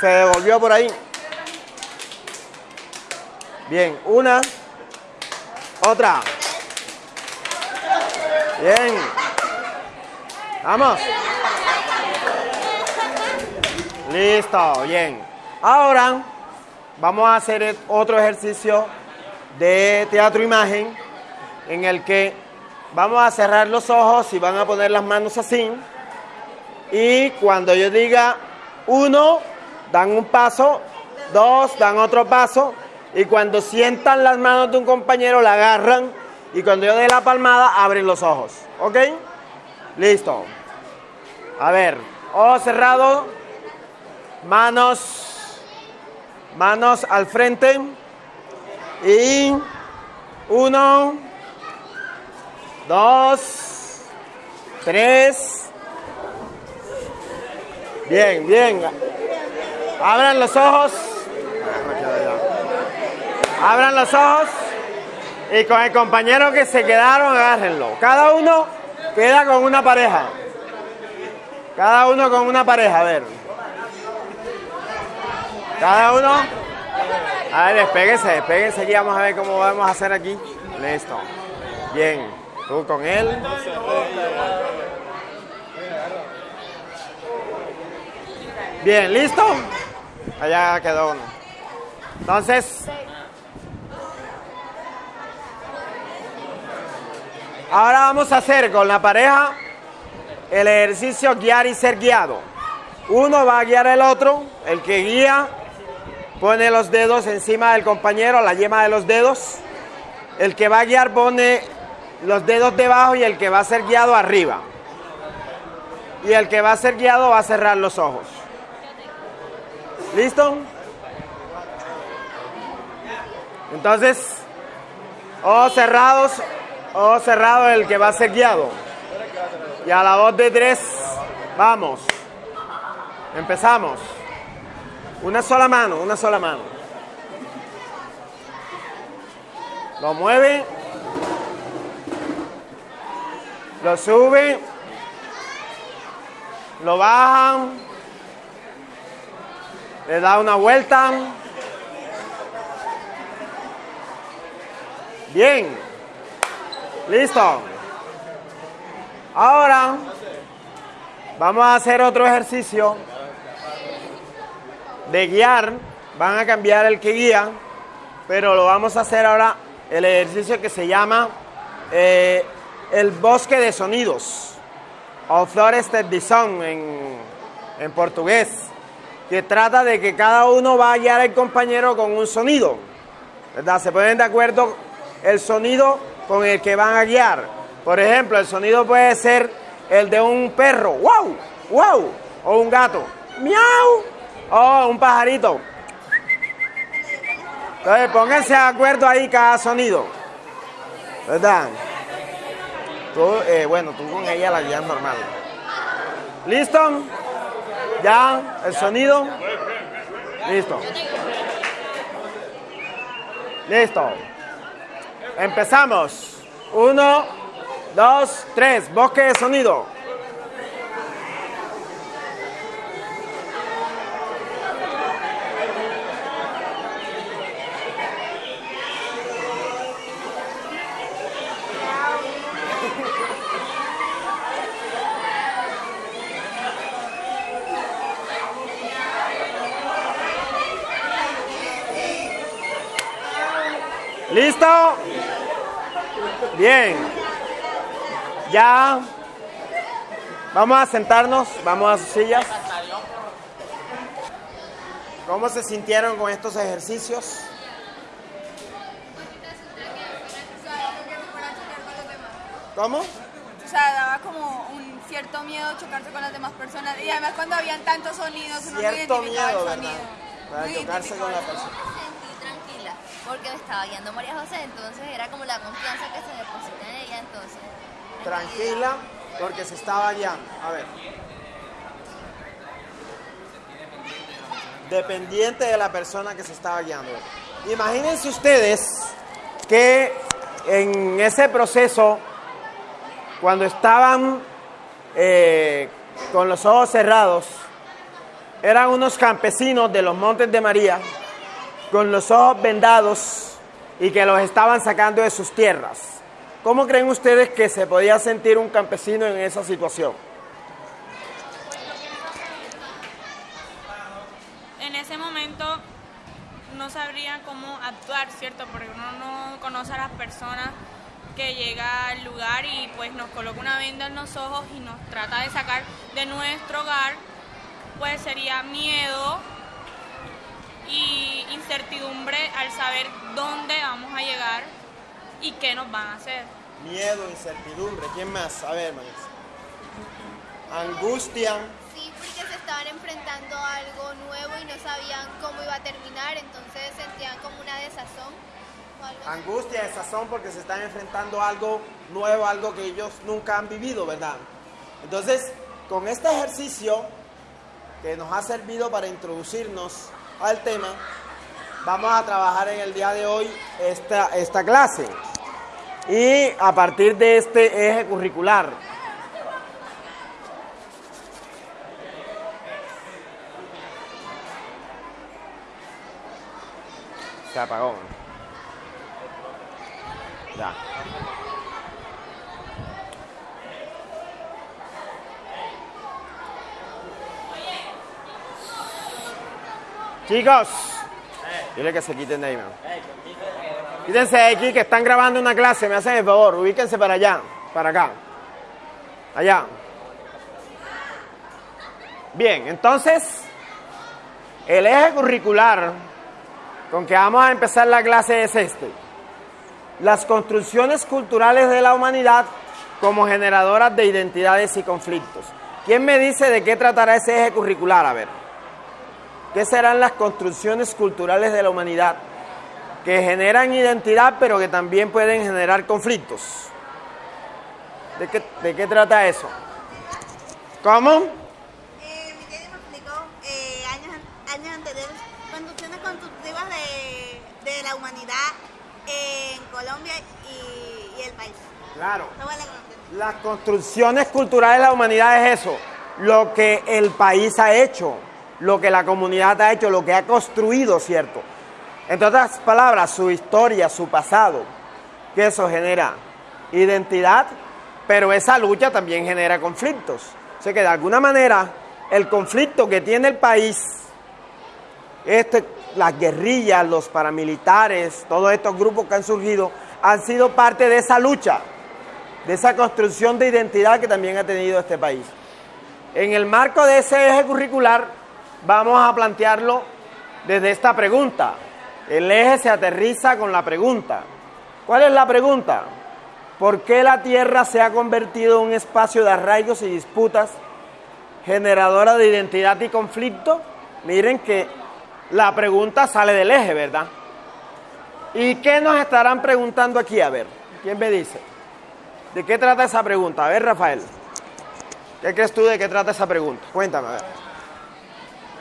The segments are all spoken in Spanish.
Se devolvió por ahí. Bien, una. Otra. Bien. Vamos. Listo, bien. Ahora vamos a hacer otro ejercicio de teatro imagen en el que vamos a cerrar los ojos y van a poner las manos así. Y cuando yo diga uno, dan un paso, dos, dan otro paso. Y cuando sientan las manos de un compañero, la agarran. Y cuando yo dé la palmada, abren los ojos. ¿Ok? Listo. A ver, ojos cerrados, manos, manos al frente. Y uno, dos, tres. Bien, bien. Abran los ojos. Abran los ojos. Y con el compañero que se quedaron, agárrenlo. Cada uno queda con una pareja. Cada uno con una pareja, a ver. Cada uno. A ver, despéguense, despéguense aquí. Vamos a ver cómo vamos a hacer aquí. Listo. Bien. Tú con él. Bien, ¿listo? Allá quedó uno. Entonces, ahora vamos a hacer con la pareja el ejercicio guiar y ser guiado. Uno va a guiar al otro, el que guía pone los dedos encima del compañero, la yema de los dedos. El que va a guiar pone los dedos debajo y el que va a ser guiado arriba. Y el que va a ser guiado va a cerrar los ojos. ¿Listo? Entonces, ojos cerrados, ojos cerrados el que va a ser guiado. Y a la voz de tres, vamos. Empezamos. Una sola mano, una sola mano. Lo mueve. Lo sube. Lo bajan. Le da una vuelta. Bien. Listo. Ahora vamos a hacer otro ejercicio de guiar. Van a cambiar el que guía, pero lo vamos a hacer ahora el ejercicio que se llama eh, el bosque de sonidos o Forested Bison en, en portugués, que trata de que cada uno va a guiar al compañero con un sonido. ¿verdad? Se ponen de acuerdo el sonido con el que van a guiar. Por ejemplo, el sonido puede ser el de un perro, wow, wow, o un gato, miau, o un pajarito. Entonces, pónganse de acuerdo ahí cada sonido. ¿Verdad? Tú, eh, bueno, tú con ella la guías normal. ¿Listo? ¿Ya? ¿El sonido? Listo. Listo. Empezamos. Uno, dos, tres. Bosque de sonido. ¿Listo? Bien. Ya. Vamos a sentarnos, vamos a sus sillas. ¿Cómo se sintieron con estos ejercicios? ¿Cómo? O sea, daba como un cierto miedo chocarse con las demás personas. Y además cuando habían tantos sonidos, uno no Cierto identificaba miedo, el ¿verdad? sonido. Para chocarse con la persona. sonido. me sentí tranquila porque me estaba guiando María José, entonces era como la confianza que se deposita en ella, entonces. Tranquila, porque se estaba guiando. A ver. Dependiente de la persona que se estaba guiando. Imagínense ustedes que en ese proceso, cuando estaban eh, con los ojos cerrados, eran unos campesinos de los Montes de María con los ojos vendados y que los estaban sacando de sus tierras. ¿Cómo creen ustedes que se podía sentir un campesino en esa situación? En ese momento no sabría cómo actuar, ¿cierto? Porque uno no conoce a las personas que llega al lugar y pues nos coloca una venda en los ojos y nos trata de sacar de nuestro hogar, pues sería miedo y incertidumbre al saber dónde vamos a llegar y qué nos van a hacer. Miedo, incertidumbre. ¿Quién más? A ver, Manis. Angustia. Sí, porque se estaban enfrentando a algo nuevo y no sabían cómo iba a terminar, entonces sentían como una desazón. o algo así. Angustia, desazón porque se están enfrentando a algo nuevo, algo que ellos nunca han vivido, ¿verdad? Entonces, con este ejercicio que nos ha servido para introducirnos al tema, vamos a trabajar en el día de hoy esta, esta clase. Y a partir de este eje curricular, se apagó. Ya. Chicos, dile que se quiten de ahí, man. Quítense de aquí que están grabando una clase, me hacen el favor, ubíquense para allá, para acá. Allá. Bien, entonces, el eje curricular con que vamos a empezar la clase es este. Las construcciones culturales de la humanidad como generadoras de identidades y conflictos. ¿Quién me dice de qué tratará ese eje curricular? A ver. ¿Qué serán las construcciones culturales de la humanidad que generan identidad pero que también pueden generar conflictos? ¿De qué, de qué trata eso? ¿Cómo? Eh, mi tía me explicó eh, años, años anteriores construcciones constructivas de, de la humanidad en Colombia y, y el país. Claro. Las construcciones culturales de la humanidad es eso, lo que el país ha hecho, lo que la comunidad ha hecho, lo que ha construido, ¿cierto? En otras palabras, su historia, su pasado, que eso genera identidad, pero esa lucha también genera conflictos. O sea que de alguna manera el conflicto que tiene el país, este, las guerrillas, los paramilitares, todos estos grupos que han surgido, han sido parte de esa lucha de esa construcción de identidad que también ha tenido este país. En el marco de ese eje curricular vamos a plantearlo desde esta pregunta. El eje se aterriza con la pregunta. ¿Cuál es la pregunta? ¿Por qué la Tierra se ha convertido en un espacio de arraigos y disputas generadora de identidad y conflicto? Miren que la pregunta sale del eje, ¿verdad? ¿Y qué nos estarán preguntando aquí? A ver, ¿quién me dice? ¿De qué trata esa pregunta? A ver, Rafael. ¿Qué crees tú de qué trata esa pregunta? Cuéntame, a ver. De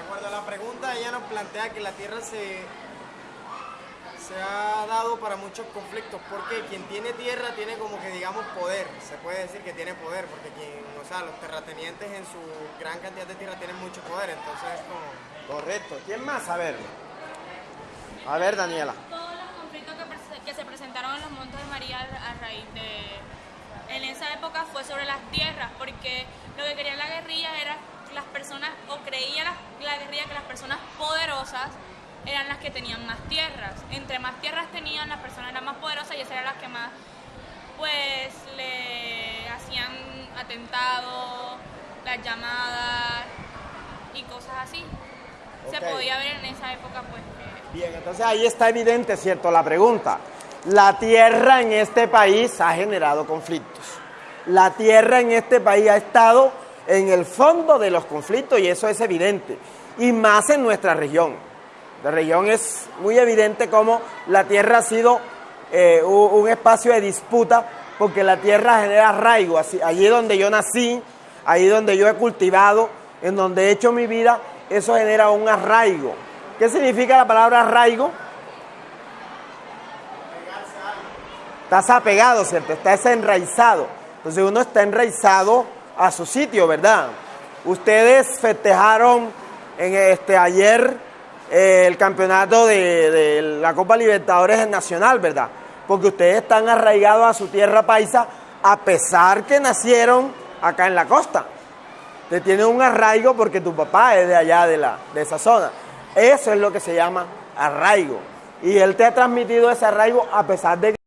acuerdo a la pregunta, ella nos plantea que la Tierra se, se ha dado para muchos conflictos, porque quien tiene tierra tiene como que digamos poder, se puede decir que tiene poder, porque quien, o sea, los terratenientes en su gran cantidad de tierra tienen mucho poder, entonces es como... Correcto. ¿Quién más? A ver. A ver, Daniela. Todos los conflictos que, se presentaron en los Montes de María a raíz de... En esa época fue sobre las tierras, porque lo que quería la guerrilla era las personas, o creía la, la guerrilla que las personas poderosas eran las que tenían más tierras. Entre más tierras tenían, las personas eran más poderosas y esas eran las que más, pues, le hacían atentados, las llamadas y cosas así. Se podía ver en esa época, pues, que Bien, entonces ahí está evidente, ¿cierto? La pregunta. La tierra en este país ha generado conflictos. La tierra en este país ha estado en el fondo de los conflictos y eso es evidente. Y más en nuestra región. La región es muy evidente como la tierra ha sido eh, un espacio de disputa porque la tierra genera arraigo. Allí donde yo nací, ahí donde yo he cultivado, en donde he hecho mi vida, eso genera un arraigo. ¿Qué significa la palabra arraigo? Estás apegado, ¿cierto? Estás enraizado. Entonces uno está enraizado a su sitio, ¿verdad? Ustedes festejaron en este ayer eh, el campeonato de, de la Copa Libertadores Nacional, ¿verdad? Porque ustedes están arraigados a su tierra paisa a pesar que nacieron acá en la costa. Te tiene un arraigo porque tu papá es de allá de, la, de esa zona. Eso es lo que se llama arraigo. Y él te ha transmitido ese arraigo a pesar de que